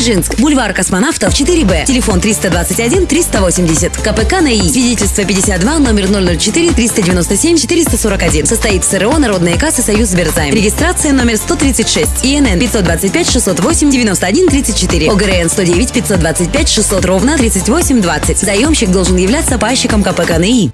Дзержинск, бульвар космонавтов 4Б, телефон 321 380, КПК НАИ, свидетельство 52, номер 004 397 441. Состоит в СРО Народная касса Союз Сберзайм. Регистрация номер 136, ИНН 525 608 91 34, ОГРН 109 525 600 ровно 38 20. Заемщик должен являться пайщиком КПК НАИ.